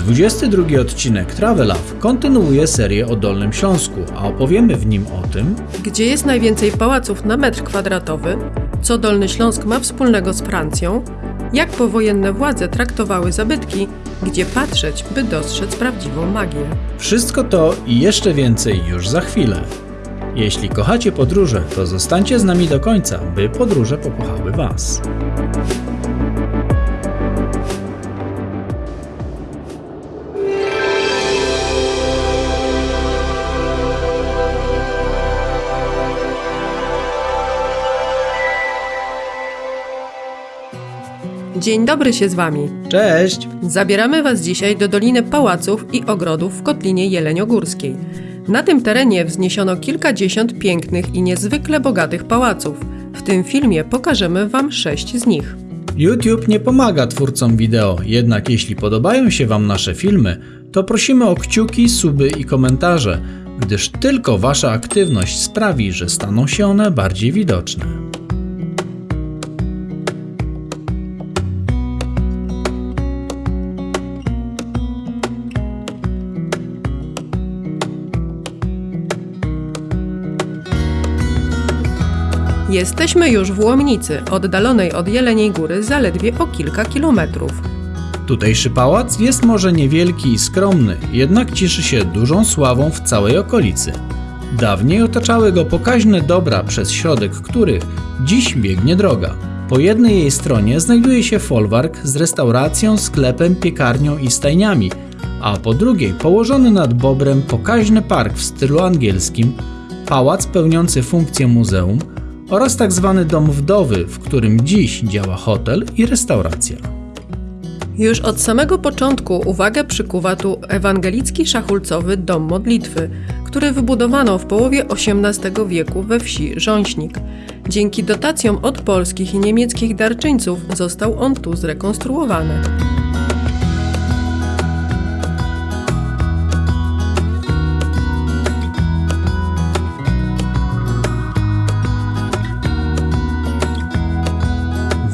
22 odcinek Travelaw kontynuuje serię o Dolnym Śląsku, a opowiemy w nim o tym, Gdzie jest najwięcej pałaców na metr kwadratowy? Co Dolny Śląsk ma wspólnego z Francją? Jak powojenne władze traktowały zabytki? Gdzie patrzeć, by dostrzec prawdziwą magię? Wszystko to i jeszcze więcej już za chwilę. Jeśli kochacie podróże, to zostańcie z nami do końca, by podróże pokochały Was. Dzień dobry się z Wami. Cześć! Zabieramy Was dzisiaj do Doliny Pałaców i Ogrodów w Kotlinie Jeleniogórskiej. Na tym terenie wzniesiono kilkadziesiąt pięknych i niezwykle bogatych pałaców. W tym filmie pokażemy Wam sześć z nich. YouTube nie pomaga twórcom wideo, jednak jeśli podobają się Wam nasze filmy, to prosimy o kciuki, suby i komentarze, gdyż tylko Wasza aktywność sprawi, że staną się one bardziej widoczne. Jesteśmy już w Łomnicy, oddalonej od Jeleniej Góry zaledwie o kilka kilometrów. Tutejszy pałac jest może niewielki i skromny, jednak cieszy się dużą sławą w całej okolicy. Dawniej otaczały go pokaźne dobra, przez środek których dziś biegnie droga. Po jednej jej stronie znajduje się folwark z restauracją, sklepem, piekarnią i stajniami, a po drugiej położony nad Bobrem pokaźny park w stylu angielskim, pałac pełniący funkcję muzeum oraz tak zwany dom wdowy, w którym dziś działa hotel i restauracja. Już od samego początku uwagę przykuwa tu ewangelicki szachulcowy dom modlitwy, który wybudowano w połowie XVIII wieku we wsi Rząśnik. Dzięki dotacjom od polskich i niemieckich darczyńców został on tu zrekonstruowany.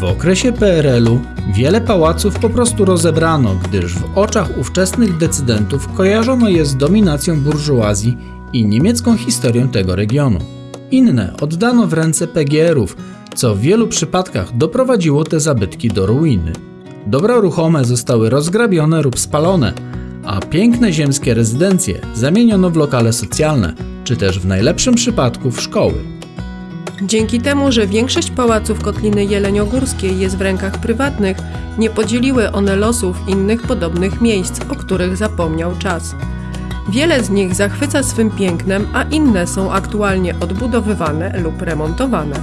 Okresie PRL-u wiele pałaców po prostu rozebrano, gdyż w oczach ówczesnych decydentów kojarzono je z dominacją burżuazji i niemiecką historią tego regionu. Inne oddano w ręce PGR-ów, co w wielu przypadkach doprowadziło te zabytki do ruiny. Dobra ruchome zostały rozgrabione lub spalone, a piękne ziemskie rezydencje zamieniono w lokale socjalne, czy też w najlepszym przypadku w szkoły. Dzięki temu, że większość pałaców Kotliny Jeleniogórskiej jest w rękach prywatnych, nie podzieliły one losów innych podobnych miejsc, o których zapomniał czas. Wiele z nich zachwyca swym pięknem, a inne są aktualnie odbudowywane lub remontowane.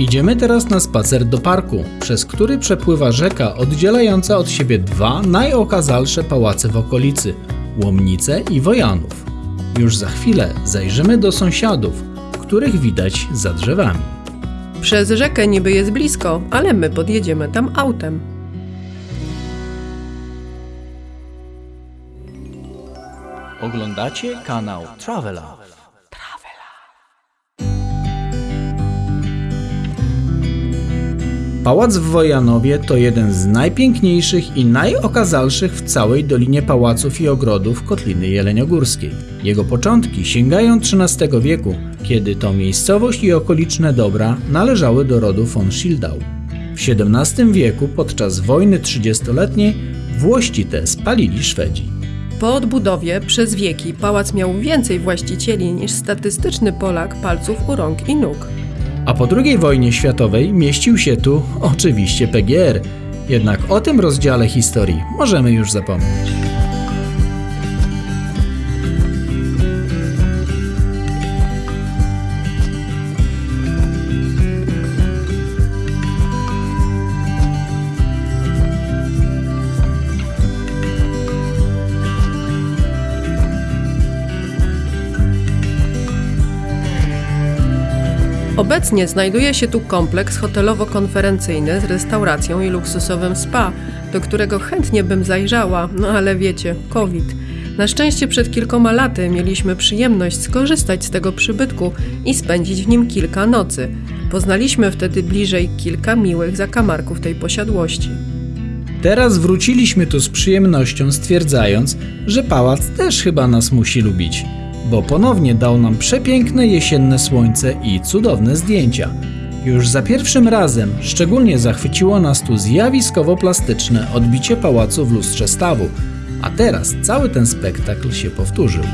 Idziemy teraz na spacer do parku, przez który przepływa rzeka oddzielająca od siebie dwa najokazalsze pałace w okolicy Łomnice i Wojanów. Już za chwilę zajrzymy do sąsiadów, których widać za drzewami. Przez rzekę niby jest blisko, ale my podjedziemy tam autem. Oglądacie kanał Travela. Pałac w Wojanowie to jeden z najpiękniejszych i najokazalszych w całej Dolinie Pałaców i Ogrodów Kotliny Jeleniogórskiej. Jego początki sięgają XIII wieku, kiedy to miejscowość i okoliczne dobra należały do rodu von Schildau. W XVII wieku podczas wojny trzydziestoletniej włości te spalili Szwedzi. Po odbudowie przez wieki pałac miał więcej właścicieli niż statystyczny Polak palców u rąk i nóg. A po II wojnie światowej mieścił się tu oczywiście PGR. Jednak o tym rozdziale historii możemy już zapomnieć. Obecnie znajduje się tu kompleks hotelowo-konferencyjny z restauracją i luksusowym spa, do którego chętnie bym zajrzała, no ale wiecie, COVID. Na szczęście przed kilkoma laty mieliśmy przyjemność skorzystać z tego przybytku i spędzić w nim kilka nocy. Poznaliśmy wtedy bliżej kilka miłych zakamarków tej posiadłości. Teraz wróciliśmy tu z przyjemnością, stwierdzając, że pałac też chyba nas musi lubić, bo ponownie dał nam przepiękne jesienne słońce i cudowne zdjęcia. Już za pierwszym razem szczególnie zachwyciło nas tu zjawiskowo-plastyczne odbicie pałacu w lustrze stawu, a teraz cały ten spektakl się powtórzył.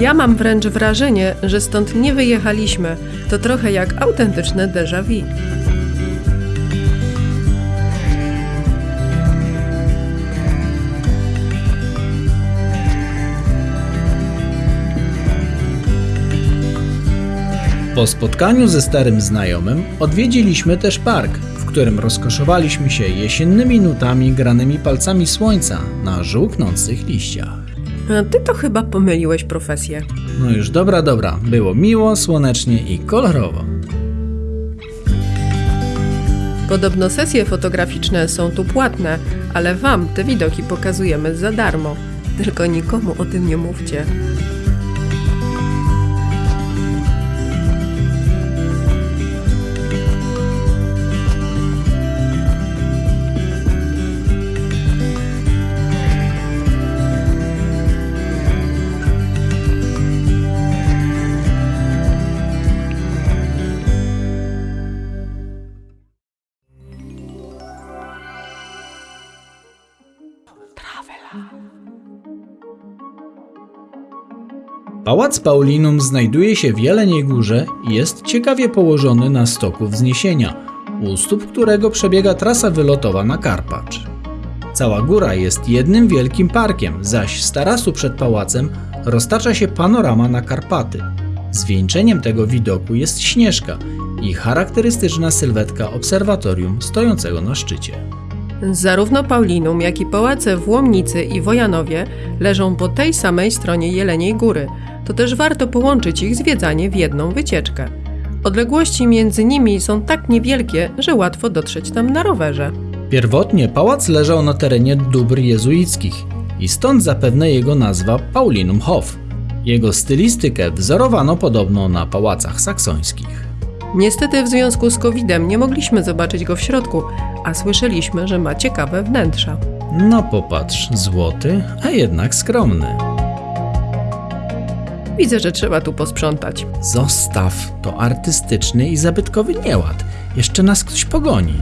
Ja mam wręcz wrażenie, że stąd nie wyjechaliśmy. To trochę jak autentyczne déjà vu. Po spotkaniu ze starym znajomym odwiedziliśmy też park, w którym rozkoszowaliśmy się jesiennymi nutami granymi palcami słońca na żółknących liściach. A ty to chyba pomyliłeś profesję. No już dobra, dobra, było miło, słonecznie i kolorowo. Podobno sesje fotograficzne są tu płatne, ale wam te widoki pokazujemy za darmo. Tylko nikomu o tym nie mówcie. Pałac Paulinum znajduje się w Jeleniej Górze i jest ciekawie położony na stoku wzniesienia, u stóp którego przebiega trasa wylotowa na Karpacz. Cała góra jest jednym wielkim parkiem, zaś z tarasu przed pałacem roztacza się panorama na Karpaty. Zwieńczeniem tego widoku jest Śnieżka i charakterystyczna sylwetka obserwatorium stojącego na szczycie. Zarówno Paulinum, jak i pałace w Łomnicy i Wojanowie leżą po tej samej stronie Jeleniej Góry. To też warto połączyć ich zwiedzanie w jedną wycieczkę. Odległości między nimi są tak niewielkie, że łatwo dotrzeć tam na rowerze. Pierwotnie pałac leżał na terenie dóbr jezuickich i stąd zapewne jego nazwa Paulinum Hof. Jego stylistykę wzorowano podobno na pałacach saksońskich. Niestety w związku z COVID-em nie mogliśmy zobaczyć go w środku, a słyszeliśmy, że ma ciekawe wnętrza. No popatrz, złoty, a jednak skromny. Widzę, że trzeba tu posprzątać. Zostaw, to artystyczny i zabytkowy nieład. Jeszcze nas ktoś pogoni.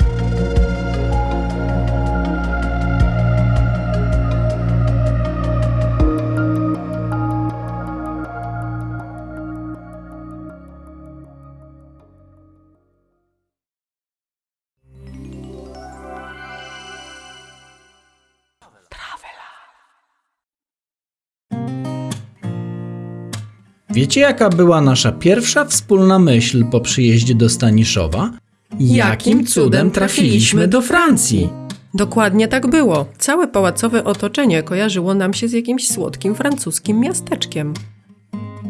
Wiecie, jaka była nasza pierwsza wspólna myśl po przyjeździe do Staniszowa? Jakim cudem trafiliśmy do Francji? Dokładnie tak było. Całe pałacowe otoczenie kojarzyło nam się z jakimś słodkim francuskim miasteczkiem.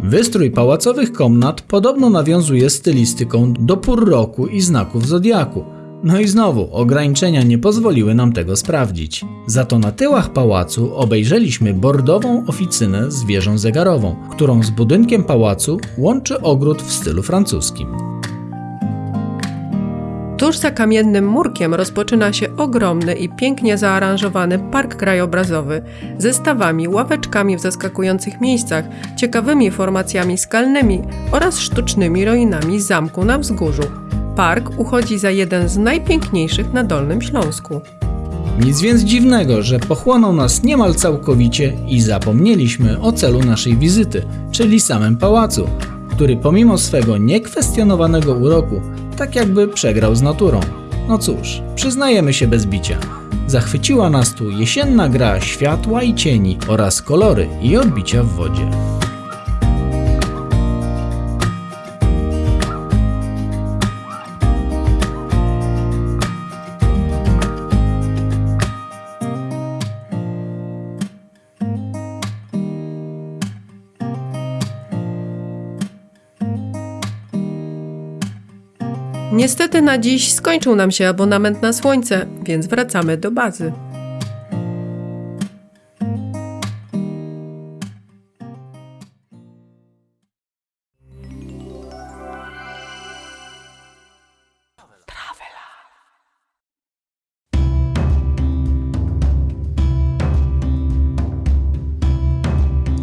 Wystrój pałacowych komnat podobno nawiązuje stylistyką do pór roku i znaków zodiaku. No i znowu, ograniczenia nie pozwoliły nam tego sprawdzić. Za to na tyłach pałacu obejrzeliśmy bordową oficynę z wieżą zegarową, którą z budynkiem pałacu łączy ogród w stylu francuskim. Tuż za kamiennym murkiem rozpoczyna się ogromny i pięknie zaaranżowany park krajobrazowy ze stawami, ławeczkami w zaskakujących miejscach, ciekawymi formacjami skalnymi oraz sztucznymi ruinami zamku na wzgórzu. Park uchodzi za jeden z najpiękniejszych na Dolnym Śląsku. Nic więc dziwnego, że pochłonął nas niemal całkowicie i zapomnieliśmy o celu naszej wizyty, czyli samym pałacu, który pomimo swego niekwestionowanego uroku, tak jakby przegrał z naturą. No cóż, przyznajemy się bez bicia. Zachwyciła nas tu jesienna gra światła i cieni oraz kolory i odbicia w wodzie. Niestety na dziś skończył nam się abonament na słońce, więc wracamy do bazy.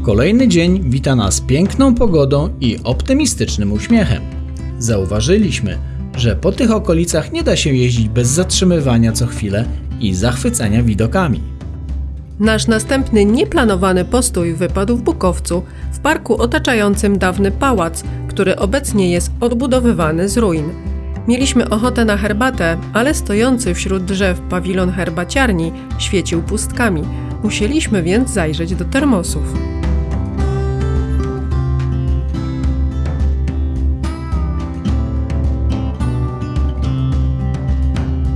Kolejny dzień wita nas piękną pogodą i optymistycznym uśmiechem. Zauważyliśmy, że po tych okolicach nie da się jeździć bez zatrzymywania co chwilę i zachwycania widokami. Nasz następny nieplanowany postój wypadł w Bukowcu, w parku otaczającym dawny pałac, który obecnie jest odbudowywany z ruin. Mieliśmy ochotę na herbatę, ale stojący wśród drzew pawilon herbaciarni świecił pustkami. Musieliśmy więc zajrzeć do termosów.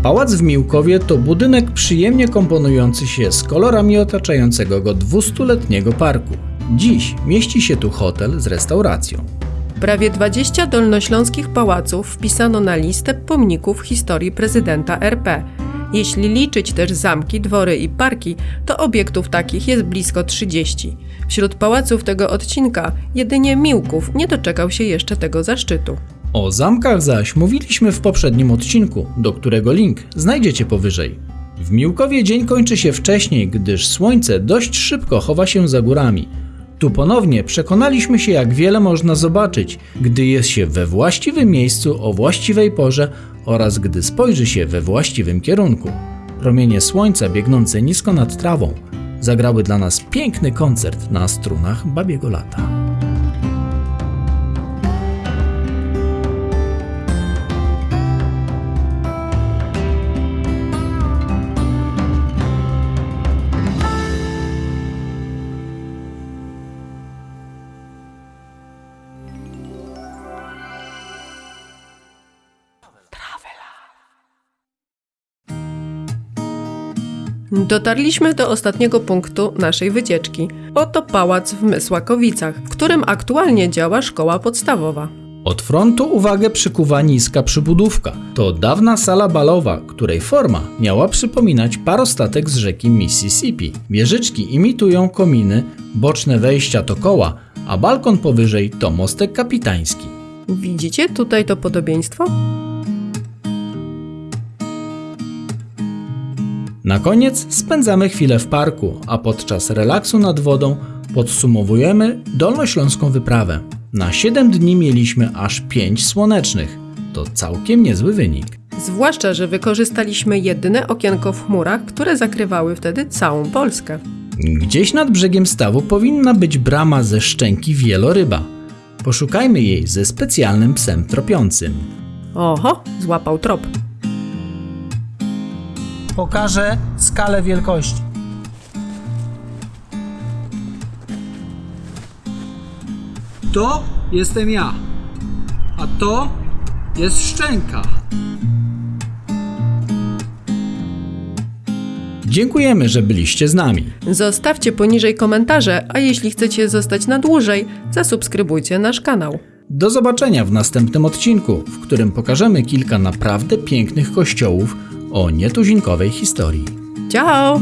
Pałac w Miłkowie to budynek przyjemnie komponujący się z kolorami otaczającego go 200-letniego parku. Dziś mieści się tu hotel z restauracją. Prawie 20 dolnośląskich pałaców wpisano na listę pomników historii prezydenta RP. Jeśli liczyć też zamki, dwory i parki, to obiektów takich jest blisko 30. Wśród pałaców tego odcinka jedynie Miłków nie doczekał się jeszcze tego zaszczytu. O zamkach zaś mówiliśmy w poprzednim odcinku, do którego link znajdziecie powyżej. W Miłkowie dzień kończy się wcześniej, gdyż słońce dość szybko chowa się za górami. Tu ponownie przekonaliśmy się, jak wiele można zobaczyć, gdy jest się we właściwym miejscu o właściwej porze oraz gdy spojrzy się we właściwym kierunku. Promienie słońca biegnące nisko nad trawą zagrały dla nas piękny koncert na strunach babiego lata. Dotarliśmy do ostatniego punktu naszej wycieczki. Oto pałac w Mysłakowicach, w którym aktualnie działa szkoła podstawowa. Od frontu uwagę przykuwa niska przybudówka. To dawna sala balowa, której forma miała przypominać parostatek z rzeki Mississippi. Wieżyczki imitują kominy, boczne wejścia to koła, a balkon powyżej to mostek kapitański. Widzicie tutaj to podobieństwo? Na koniec spędzamy chwilę w parku, a podczas relaksu nad wodą podsumowujemy dolnośląską wyprawę. Na 7 dni mieliśmy aż 5 słonecznych. To całkiem niezły wynik. Zwłaszcza, że wykorzystaliśmy jedyne okienko w chmurach, które zakrywały wtedy całą Polskę. Gdzieś nad brzegiem stawu powinna być brama ze szczęki wieloryba. Poszukajmy jej ze specjalnym psem tropiącym. Oho, złapał trop. Pokażę skalę wielkości. To jestem ja, a to jest szczęka. Dziękujemy, że byliście z nami. Zostawcie poniżej komentarze, a jeśli chcecie zostać na dłużej, zasubskrybujcie nasz kanał. Do zobaczenia w następnym odcinku, w którym pokażemy kilka naprawdę pięknych kościołów o nietuzinkowej historii. Ciao!